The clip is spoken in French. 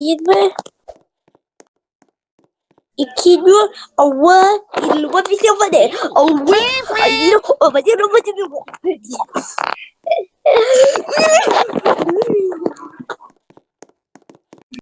1 2 1 1 1 1 1 1 1 1